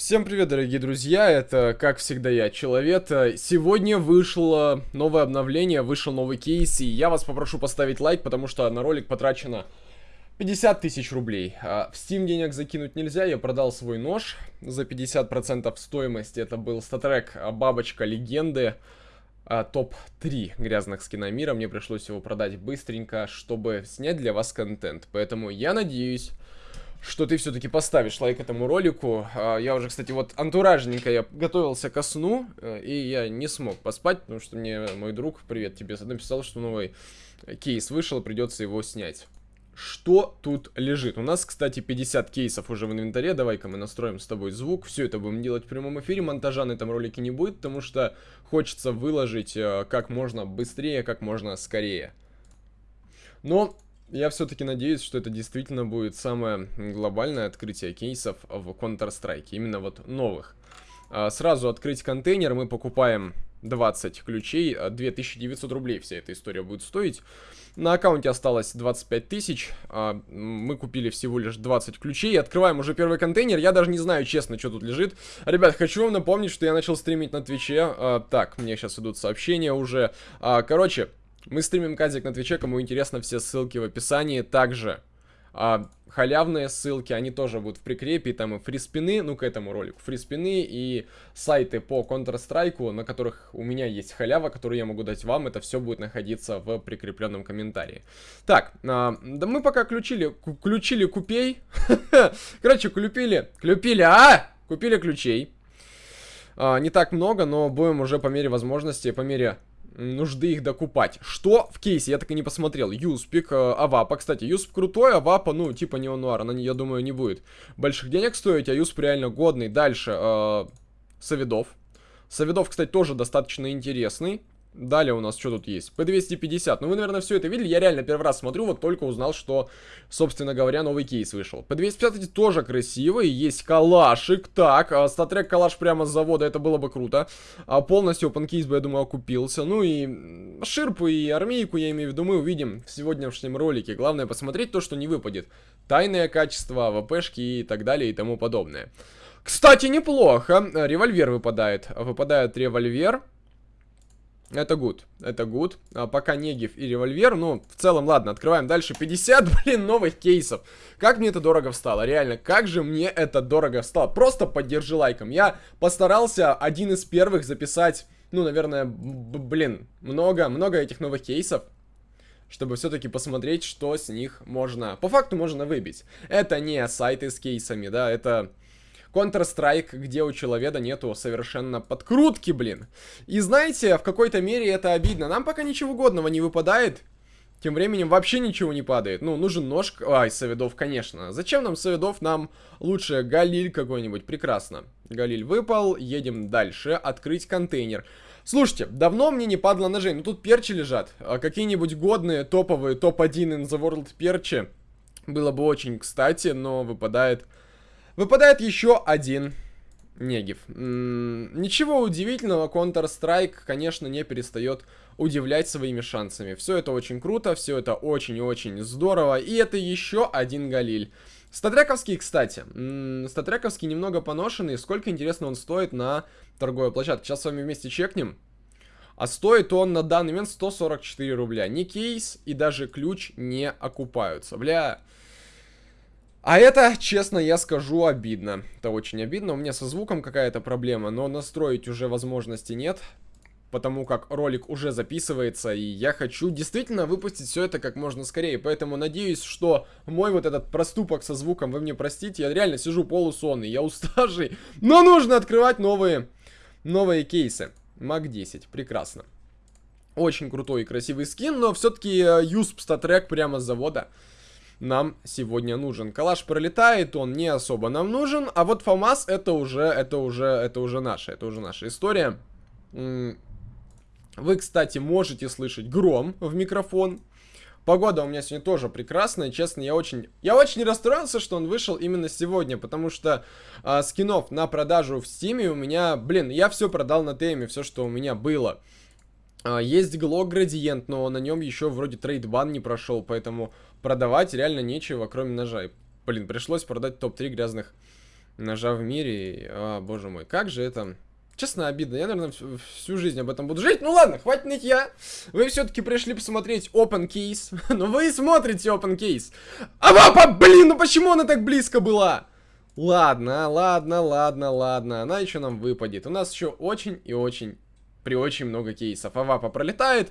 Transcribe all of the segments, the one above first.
Всем привет, дорогие друзья, это, как всегда, я, Человек. Сегодня вышло новое обновление, вышел новый кейс, и я вас попрошу поставить лайк, потому что на ролик потрачено 50 тысяч рублей. А в Steam денег закинуть нельзя, я продал свой нож за 50% стоимости. Это был статрек Бабочка Легенды, а, топ-3 грязных скина мира. Мне пришлось его продать быстренько, чтобы снять для вас контент. Поэтому я надеюсь что ты все-таки поставишь лайк этому ролику. А, я уже, кстати, вот антуражненько я готовился ко сну, э, и я не смог поспать, потому что мне мой друг, привет тебе, написал, что новый кейс вышел, придется его снять. Что тут лежит? У нас, кстати, 50 кейсов уже в инвентаре. Давай-ка мы настроим с тобой звук. Все это будем делать в прямом эфире. Монтажа на этом ролике не будет, потому что хочется выложить э, как можно быстрее, как можно скорее. Но я все-таки надеюсь, что это действительно будет самое глобальное открытие кейсов в Counter-Strike, именно вот новых. А, сразу открыть контейнер, мы покупаем 20 ключей, 2900 а, рублей вся эта история будет стоить. На аккаунте осталось 25 тысяч, а, мы купили всего лишь 20 ключей, открываем уже первый контейнер, я даже не знаю, честно, что тут лежит. Ребят, хочу вам напомнить, что я начал стримить на Твиче, так, мне сейчас идут сообщения уже. Короче, мы стримим казик на Твиче, кому интересно, все ссылки в описании. Также а, халявные ссылки, они тоже будут в прикрепе, там и фриспины, ну, к этому ролику, фриспины и сайты по Counter-Strike, на которых у меня есть халява, которую я могу дать вам, это все будет находиться в прикрепленном комментарии. Так, а, да мы пока ключили, ключили купей, короче, купили, купили, а, купили ключей. А, не так много, но будем уже по мере возможности, по мере нужды их докупать. Что в кейсе? Я так и не посмотрел. Юспик, э, Авапа. Кстати, Юсп крутой, Авапа, ну, типа Неонуар. Она, я думаю, не будет больших денег стоить, а Юсп реально годный. Дальше, э, Савидов. Савидов, кстати, тоже достаточно интересный. Далее у нас что тут есть? P250. Ну, вы, наверное, все это видели. Я реально первый раз смотрю, вот только узнал, что, собственно говоря, новый кейс вышел. P250 тоже красивый. Есть калашик. Так, а, статрек калаш прямо с завода, это было бы круто. А полностью open case бы, я думаю, окупился. Ну и ширпу и армейку, я имею в виду, мы увидим в сегодняшнем ролике. Главное посмотреть то, что не выпадет. Тайное качество, ВПшки и так далее и тому подобное. Кстати, неплохо. Револьвер выпадает. Выпадает револьвер. Это good, это good. А, пока Негев и револьвер, ну, в целом, ладно, открываем дальше. 50, блин, новых кейсов. Как мне это дорого встало, реально, как же мне это дорого встало. Просто поддержи лайком. Я постарался один из первых записать, ну, наверное, блин, много, много этих новых кейсов. Чтобы все-таки посмотреть, что с них можно, по факту можно выбить. Это не сайты с кейсами, да, это Counter-Strike, где у человека нету совершенно подкрутки, блин. И знаете, в какой-то мере это обидно. Нам пока ничего годного не выпадает. Тем временем вообще ничего не падает. Ну, нужен нож... Ай, Савидов, конечно. Зачем нам Савидов? Нам лучше Галиль какой-нибудь. Прекрасно. Галиль выпал. Едем дальше. Открыть контейнер. Слушайте, давно мне не падало ножей. Ну, тут перчи лежат. А какие-нибудь годные, топовые, топ-1 in the world перчи. Было бы очень кстати, но выпадает Выпадает еще один Негив. ничего удивительного, Counter-Strike, конечно, не перестает удивлять своими шансами. Все это очень круто, все это очень-очень здорово. И это еще один Галиль. Статрековский, кстати. статрековский немного поношенный. Сколько, интересно, он стоит на торговой площадке? Сейчас с вами вместе чекнем. А стоит он на данный момент 144 рубля. Ни кейс и даже ключ не окупаются. Бля... А это, честно, я скажу, обидно. Это очень обидно. У меня со звуком какая-то проблема, но настроить уже возможности нет. Потому как ролик уже записывается, и я хочу действительно выпустить все это как можно скорее. Поэтому надеюсь, что мой вот этот проступок со звуком вы мне простите. Я реально сижу полусонный, я уставший. Но нужно открывать новые, новые кейсы. Мак 10, прекрасно. Очень крутой и красивый скин, но все-таки Юсп э, статрек прямо с завода нам сегодня нужен. Калаш пролетает, он не особо нам нужен, а вот ФАМАС это уже, это уже, это уже наша, это уже наша история. Вы, кстати, можете слышать гром в микрофон. Погода у меня сегодня тоже прекрасная, честно, я очень, я очень расстроился, что он вышел именно сегодня, потому что а, скинов на продажу в стиме у меня, блин, я все продал на теме, все, что у меня было. А, есть Глок Градиент, но на нем еще вроде трейдбан не прошел, поэтому продавать реально нечего, кроме ножа. И, блин, пришлось продать топ-3 грязных Ножа в мире. А, боже мой, как же это... Честно, обидно. Я, наверное, всю, жизнь об этом буду жить. Ну ладно, хватит нытья. Вы все-таки пришли посмотреть Open Case. Но вы и смотрите Open Case. А папа, блин, ну почему она так близко была? Ладно, ладно, ладно, ладно. Она еще нам выпадет. У нас еще очень и очень, при очень много кейсов. Авапа пролетает.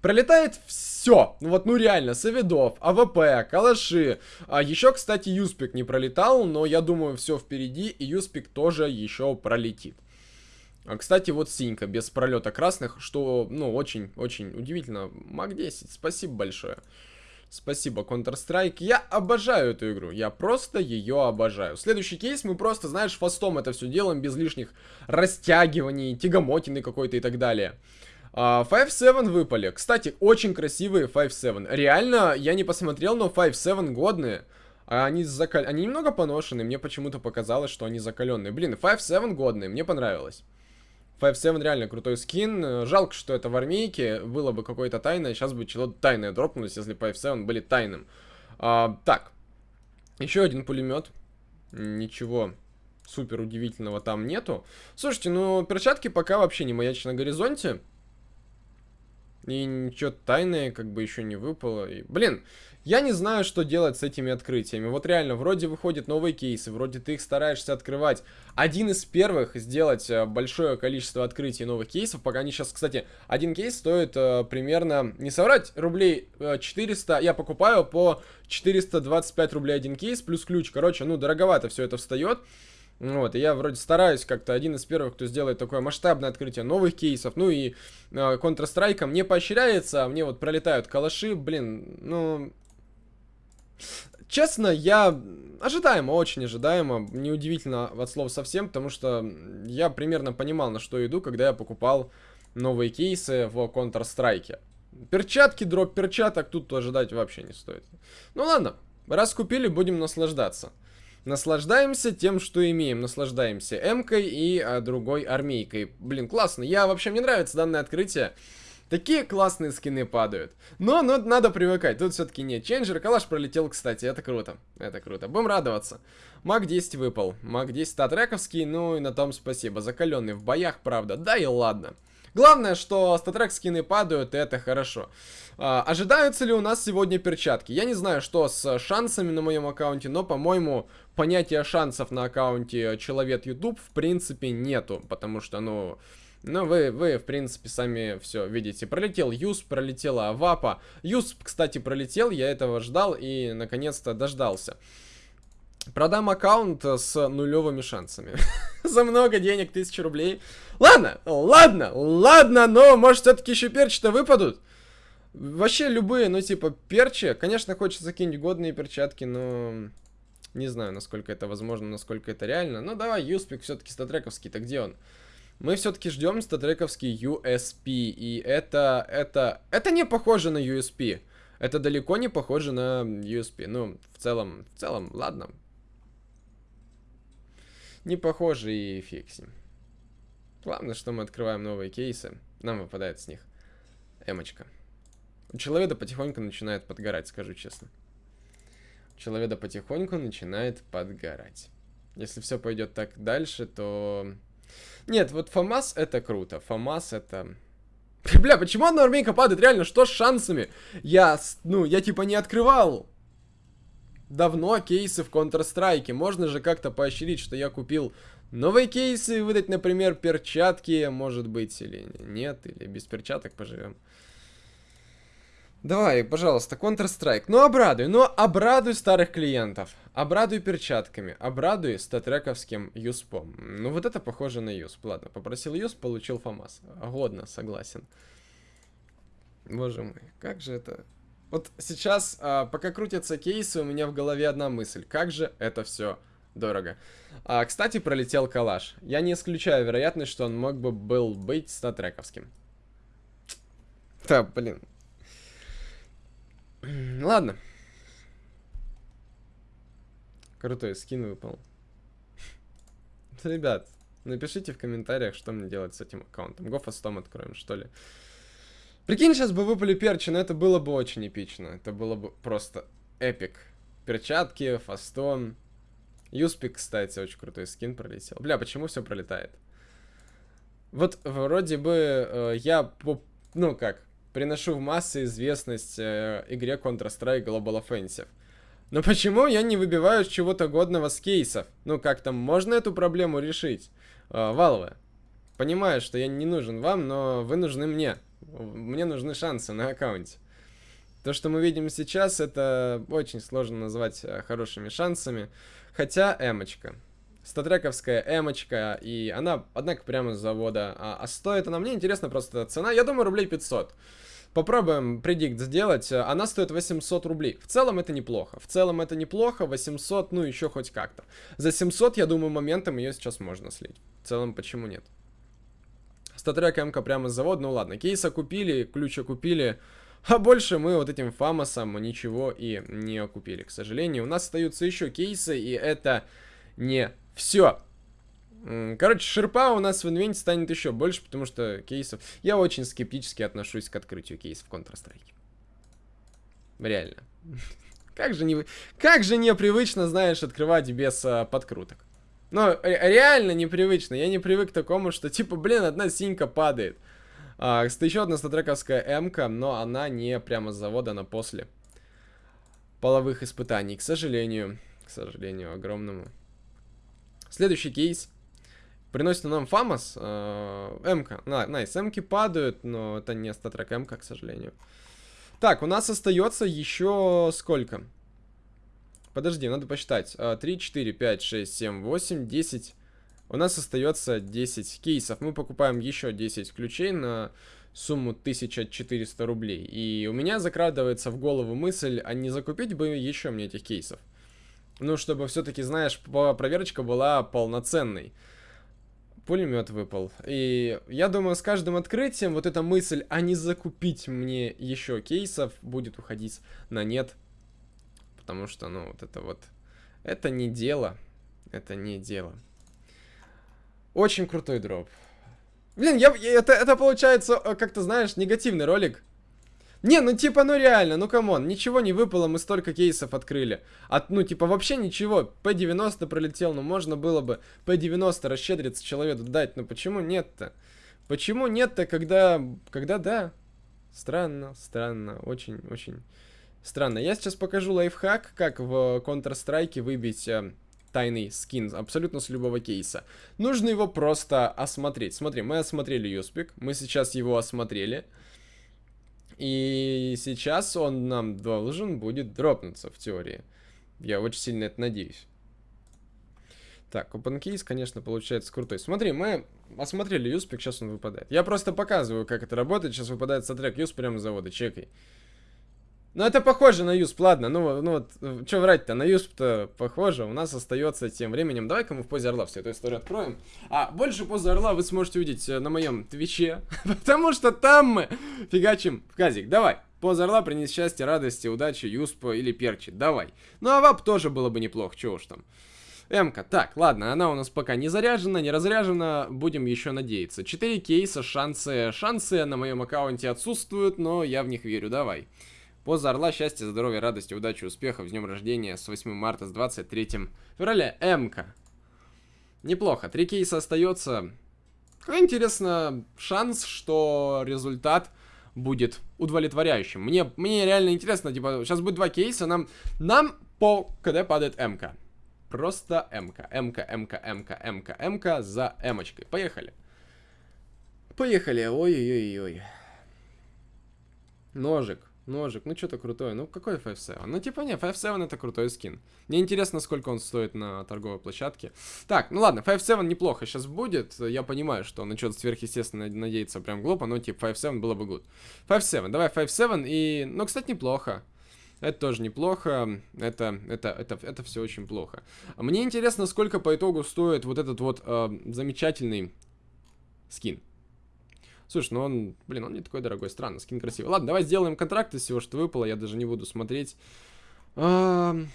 Пролетает все. Ну вот, ну реально, Савидов, АВП, Калаши. А еще, кстати, Юспик не пролетал, но я думаю, все впереди, и Юспик тоже еще пролетит. А, кстати, вот синька без пролета красных, что, ну, очень-очень удивительно. Маг 10, спасибо большое. Спасибо, Counter-Strike. Я обожаю эту игру. Я просто ее обожаю. Следующий кейс мы просто, знаешь, фастом это все делаем, без лишних растягиваний, тягомотины какой-то и так далее. Uh, 5-7 выпали. Кстати, очень красивые 5-7. Реально, я не посмотрел, но 5-7 годные. А они, закал... они немного поношены. Мне почему-то показалось, что они закаленные. Блин, 5-7 годные. Мне понравилось. 5-7 реально крутой скин. Жалко, что это в армейке. Было бы какое-то тайное. Сейчас бы чего-то тайное дропнулось, если 5-7 были тайным. А, так. Еще один пулемет. Ничего супер удивительного там нету. Слушайте, ну перчатки пока вообще не маячат на горизонте. И ничего тайное как бы еще не выпало. И, блин, я не знаю, что делать с этими открытиями. Вот реально, вроде выходят новые кейсы, вроде ты их стараешься открывать. Один из первых сделать э, большое количество открытий новых кейсов, пока они сейчас, кстати, один кейс стоит э, примерно, не соврать, рублей э, 400, я покупаю по 425 рублей один кейс, плюс ключ, короче, ну, дороговато все это встает. Вот, и я вроде стараюсь как-то один из первых, кто сделает такое масштабное открытие новых кейсов. Ну и э, Counter-Strike мне поощряется, а мне вот пролетают калаши, блин, ну... Честно, я ожидаемо, очень ожидаемо, неудивительно от слов совсем, потому что я примерно понимал, на что иду, когда я покупал новые кейсы в Counter-Strike. Перчатки, дроп перчаток тут ожидать вообще не стоит. Ну ладно, раз купили, будем наслаждаться. Наслаждаемся тем, что имеем. Наслаждаемся М-кой и а, другой армейкой. Блин, классно. Я вообще, мне нравится данное открытие. Такие классные скины падают. Но, но надо привыкать. Тут все-таки нет. Ченджер, калаш пролетел, кстати. Это круто. Это круто. Будем радоваться. Маг 10 выпал. Маг 10 статрековский. Ну и на том спасибо. Закаленный в боях, правда. Да и ладно. Главное, что статрек скины падают, и это хорошо. А, ожидаются ли у нас сегодня перчатки? Я не знаю, что с шансами на моем аккаунте, но, по-моему, понятия шансов на аккаунте Человек YouTube в принципе нету. Потому что, ну... Ну, вы, вы, в принципе, сами все видите. Пролетел Юс, пролетела Авапа. Юс, кстати, пролетел, я этого ждал и, наконец-то, дождался. Продам аккаунт с нулевыми шансами. За много денег, тысячи рублей. Ладно, ладно, ладно, но может все-таки еще перчи-то выпадут? Вообще любые, ну типа перчи. Конечно, хочется закинуть годные перчатки, но... Не знаю, насколько это возможно, насколько это реально. Ну давай, Юспик все-таки статрековский-то где он? Мы все-таки ждем статрековский USP. И это, это, это не похоже на USP. Это далеко не похоже на USP. Ну, в целом, в целом, ладно. Не похоже и ним. Главное, что мы открываем новые кейсы. Нам выпадает с них эмочка. У человека потихоньку начинает подгорать, скажу честно. У человека потихоньку начинает подгорать. Если все пойдет так дальше, то... Нет, вот ФАМАС это круто. ФАМАС это... Бля, почему одна армейка падает? Реально, что с шансами? Я, ну, я типа не открывал давно кейсы в Counter-Strike. Можно же как-то поощрить, что я купил новые кейсы, выдать, например, перчатки, может быть, или нет, или без перчаток поживем. Давай, пожалуйста, Counter-Strike. Ну, обрадуй, ну, обрадуй старых клиентов. Обрадуй перчатками, обрадуй статрековским юспом. Ну, вот это похоже на юсп. Ладно, попросил юсп, получил фамас. Годно, согласен. Боже мой, как же это... Вот сейчас, а, пока крутятся кейсы, у меня в голове одна мысль. Как же это все дорого. А, кстати, пролетел калаш. Я не исключаю вероятность, что он мог бы был быть статрековским. Да, блин, Ладно. Крутой скин выпал. Ребят, напишите в комментариях, что мне делать с этим аккаунтом. Гофастом откроем, что ли. Прикинь, сейчас бы выпали перчи, но это было бы очень эпично. Это было бы просто эпик. Перчатки, фастон. Юспик, кстати, очень крутой скин пролетел. Бля, почему все пролетает? Вот вроде бы э, я, ну как, приношу в массы известность э, игре Counter-Strike Global Offensive. Но почему я не выбиваю чего-то годного с кейсов? Ну как там, можно эту проблему решить? Э, Валвы, понимаю, что я не нужен вам, но вы нужны мне. Мне нужны шансы на аккаунте. То, что мы видим сейчас, это очень сложно назвать э, хорошими шансами. Хотя эмочка. Статрековская эмочка, и она, однако, прямо с завода. А, а стоит она, мне интересно просто цена, я думаю, рублей 500. Попробуем предикт сделать. Она стоит 800 рублей. В целом это неплохо. В целом это неплохо. 800, ну еще хоть как-то. За 700, я думаю, моментом ее сейчас можно слить. В целом, почему нет? Статрек МК прямо с завода. Ну ладно, кейса купили, ключа купили. А больше мы вот этим фамосом ничего и не окупили, к сожалению. У нас остаются еще кейсы, и это не все. Короче, шерпа у нас в инвенте станет еще больше, потому что кейсов... Я очень скептически отношусь к открытию кейсов в Counter-Strike. Реально. Как же, не... как же непривычно, знаешь, открывать без а, подкруток. Ну, реально непривычно. Я не привык к такому, что типа, блин, одна синька падает. А, кстати, еще одна статрековская М-ка, но она не прямо с завода, она после половых испытаний, к сожалению. К сожалению, огромному. Следующий кейс. Приносит нам FAMAS. Э, М-ка. Nice, М-ки падают, но это не StatTrak М-ка, к сожалению. Так, у нас остается еще сколько? Подожди, надо посчитать. 3, 4, 5, 6, 7, 8, 10... У нас остается 10 кейсов. Мы покупаем еще 10 ключей на сумму 1400 рублей. И у меня закрадывается в голову мысль, а не закупить бы еще мне этих кейсов. Ну, чтобы все-таки, знаешь, проверочка была полноценной. Пулемет выпал. И я думаю, с каждым открытием вот эта мысль, а не закупить мне еще кейсов, будет уходить на нет. Потому что, ну, вот это вот... Это не дело. Это не дело. Очень крутой дроп. Блин, я, это, это получается, э, как то знаешь, негативный ролик. Не, ну типа, ну реально, ну come on, ничего не выпало, мы столько кейсов открыли. От, ну типа вообще ничего, P90 пролетел, ну можно было бы P90 расщедриться человеку дать, но почему нет-то? Почему нет-то, когда, когда да? Странно, странно, очень-очень странно. Я сейчас покажу лайфхак, как в Counter-Strike выбить... Э, тайный скин абсолютно с любого кейса. Нужно его просто осмотреть. Смотри, мы осмотрели Юспик, мы сейчас его осмотрели. И сейчас он нам должен будет дропнуться в теории. Я очень сильно это надеюсь. Так, OpenCase, конечно, получается крутой. Смотри, мы осмотрели Юспик, сейчас он выпадает. Я просто показываю, как это работает. Сейчас выпадает StatTrak USP прямо с завода, чекай. Ну, это похоже на USP, ладно, ну, ну вот, э, что врать-то, на USP-то похоже, у нас остается тем временем, давай-ка мы в позе Орла всю эту историю откроем, а больше позы Орла вы сможете увидеть э, на моем Твиче, потому что там мы фигачим в казик, давай, поза Орла принес счастье, радости, удачи, USP или Перчи, давай, ну а AWP тоже было бы неплохо, чего уж там. М-ка, так, ладно, она у нас пока не заряжена, не разряжена, будем еще надеяться. 4 кейса, шансы, шансы на моем аккаунте отсутствуют, но я в них верю, давай. Поза Орла, счастья, здоровья, радости, удачи, успехов, с днем рождения, с 8 марта, с 23 февраля. М-ка. Неплохо, три кейса остается. Какой, интересно, шанс, что результат будет удовлетворяющим. Мне, мне реально интересно, типа, сейчас будет два кейса, нам, нам по КД падает МК. Просто МК, МК, МК, МК, МК, МК за Эмочкой. Поехали. Поехали, ой-ой-ой-ой. Ножик. Ножик, ну что-то крутое. Ну какой 5.7? Ну типа не, 5.7 это крутой скин. Мне интересно, сколько он стоит на торговой площадке. Так, ну ладно, 5.7 неплохо сейчас будет. Я понимаю, что на что-то сверхъестественное надеяться прям глупо, но типа 5.7 было бы good. 5.7, давай 5.7 и... Ну, кстати, неплохо. Это тоже неплохо. Это, это, это, это все очень плохо. Мне интересно, сколько по итогу стоит вот этот вот э, замечательный скин. Слушай, ну он, блин, он не такой дорогой, странно, скин красивый. Ладно, давай сделаем контракт из всего, что выпало, я даже не буду смотреть. Я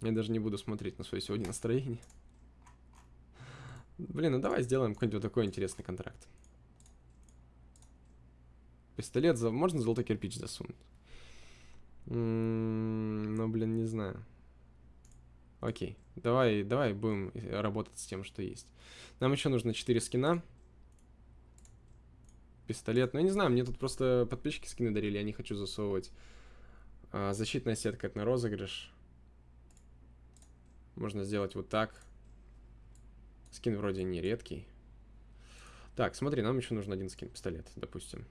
даже не буду смотреть на свое сегодня настроение. Блин, ну давай сделаем какой-нибудь вот такой интересный контракт. Пистолет, за... можно золотой кирпич засунуть? М -м ну, блин, не знаю. Окей, давай, давай будем работать с тем, что есть. Нам еще нужно 4 скина. Пистолет. Ну, я не знаю, мне тут просто подписчики скины дарили, я не хочу засовывать. А, защитная сетка, это на розыгрыш. Можно сделать вот так. Скин вроде не редкий. Так, смотри, нам еще нужен один скин пистолет, допустим.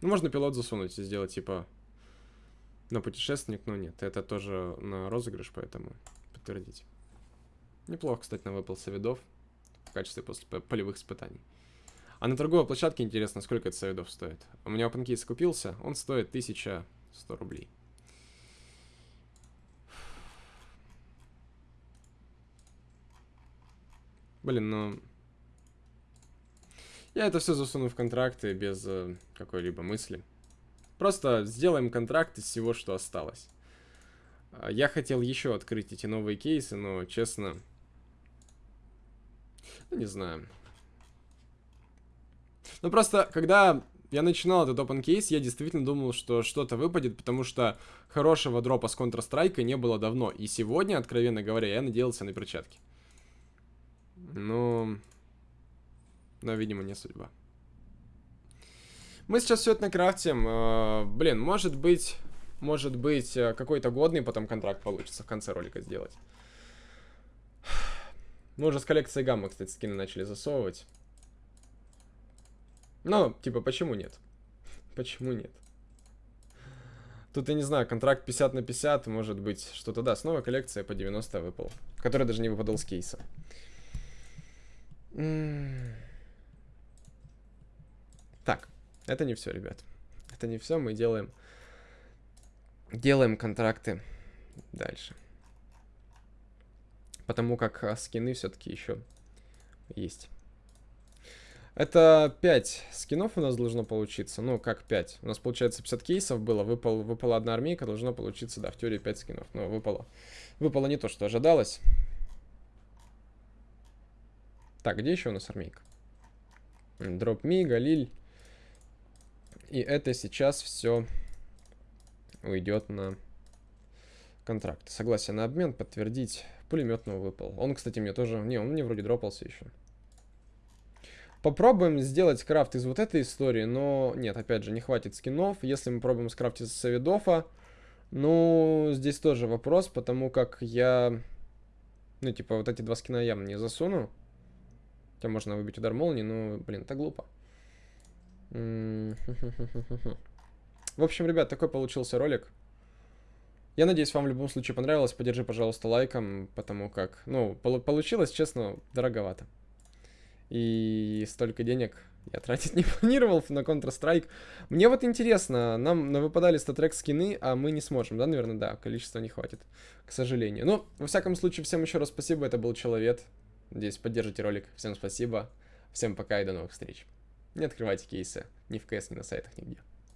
Ну, можно пилот засунуть и сделать, типа, на путешественник, но нет. Это тоже на розыгрыш, поэтому подтвердить. Неплохо, кстати, нам выпал соведов в качестве после полевых испытаний. А на торговой площадке интересно, сколько это соведов стоит. У меня OpenCase купился, он стоит 1100 рублей. Блин, ну... Я это все засуну в контракты без э, какой-либо мысли. Просто сделаем контракт из всего, что осталось. А, я хотел еще открыть эти новые кейсы, но, честно... Ну, не знаю. Ну, просто, когда я начинал этот open case, я действительно думал, что что-то выпадет, потому что хорошего дропа с Counter-Strike не было давно. И сегодня, откровенно говоря, я надеялся на перчатки. Но... Но, видимо, не судьба. Мы сейчас все это накрафтим. Э, блин, может быть... Может быть, э, какой-то годный потом контракт получится в конце ролика сделать. Мы уже с коллекцией гамма, кстати, скины начали засовывать. Ну, типа, почему нет? Почему нет? Тут, я не знаю, контракт 50 на 50, может быть, что-то, да, снова коллекция по 90 выпал. Который даже не выпадал с кейса. Так, это не все, ребят. Это не все, мы делаем... Делаем контракты дальше. Потому как а, скины все-таки еще есть. Это 5 скинов у нас должно получиться. Ну, как 5? У нас, получается, 50 кейсов было. Выпал, выпала одна армейка, должно получиться, да, в теории 5 скинов. Но выпало. Выпало не то, что ожидалось. Так, где еще у нас армейка? Дроп Ми, Галиль. И это сейчас все уйдет на контракт. Согласие на обмен, подтвердить. Пулеметного выпал. Он, кстати, мне тоже... Не, он мне вроде дропался еще. Попробуем сделать крафт из вот этой истории, но нет, опять же, не хватит скинов. Если мы пробуем скрафтить из Савидофа, ну, здесь тоже вопрос, потому как я, ну, типа, вот эти два скина явно не засуну. Хотя можно выбить удар молнии, но, блин, это глупо. В общем, ребят, такой получился ролик. Я надеюсь, вам в любом случае понравилось. Поддержи, пожалуйста, лайком, потому как, ну, получилось, честно, дороговато. И столько денег я тратить не планировал на Counter-Strike. Мне вот интересно, нам выпадали статрек скины, а мы не сможем, да, наверное, да, количества не хватит, к сожалению. Ну, во всяком случае, всем еще раз спасибо, это был Человек. Надеюсь, поддержите ролик. Всем спасибо, всем пока и до новых встреч. Не открывайте кейсы ни в КС, ни на сайтах, нигде.